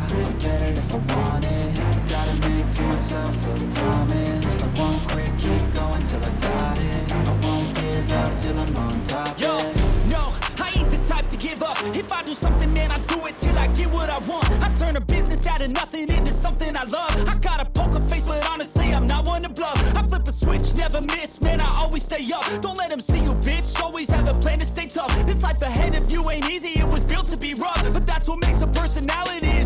I get it if I want it. Gotta make to myself a promise. I won't quit, keep going till I got it. I won't give up till I'm on top. Yo, no, I ain't the type to give up. If I do something, man, I do it till I get what I want. I turn a business out of nothing into something I love. I got a poker face, but honestly, I'm not one to bluff. I flip a switch, never miss, man, I always stay up. Don't let them see you, bitch, always have a plan to stay tough. This life ahead of you ain't easy, it was built to be rough. But that's what makes a personality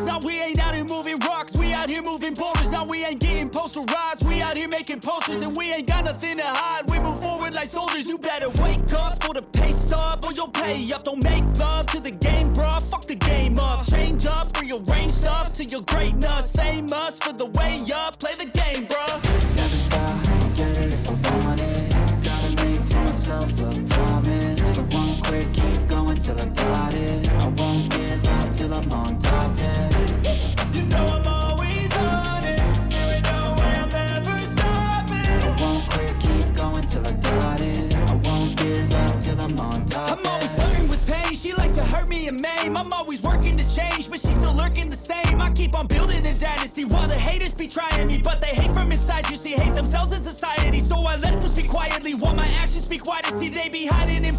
shoulders. Now we ain't out here moving rocks, we out here moving boulders. Now we ain't getting posterized, we out here making posters, and we ain't got nothing to hide. We move forward like soldiers. You better wake up for the pay stub, or you'll pay up. Don't make love to the game, bruh. Fuck the game up. Change up, rearrange stuff to your greatness. Same us for the way up. Play the game, bruh. Never stop, I'll get it if I want it Gotta make to myself a promise I won't quit, keep going till I got it I'm on top, I'm always yeah flirting with pain. She like to hurt me and maim. I'm always working to change, but she's still lurking the same. I keep on building a dynasty while the haters be trying me, but they hate from inside. You see, hate themselves in society. So I let them speak quietly while my actions speak wider. See, they be hiding in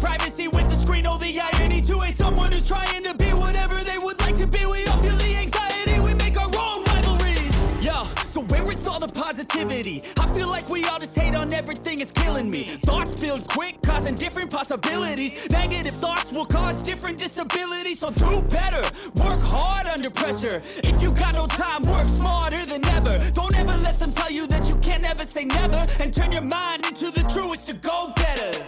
positivity. I feel like we all just hate on everything, it's killing me. Thoughts build quick, causing different possibilities. Negative thoughts will cause different disabilities. So do better, work hard under pressure. If you got no time, work smarter than ever. Don't ever let them tell you that you can't ever say never. And turn your mind into the truest to go-getters.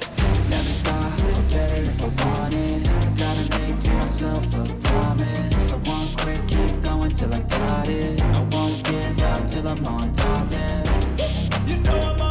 Never stop, I'll get it if I want it. Gotta make to myself a promise. I want quick, keep going till I got it. I I'm on top of You know I'm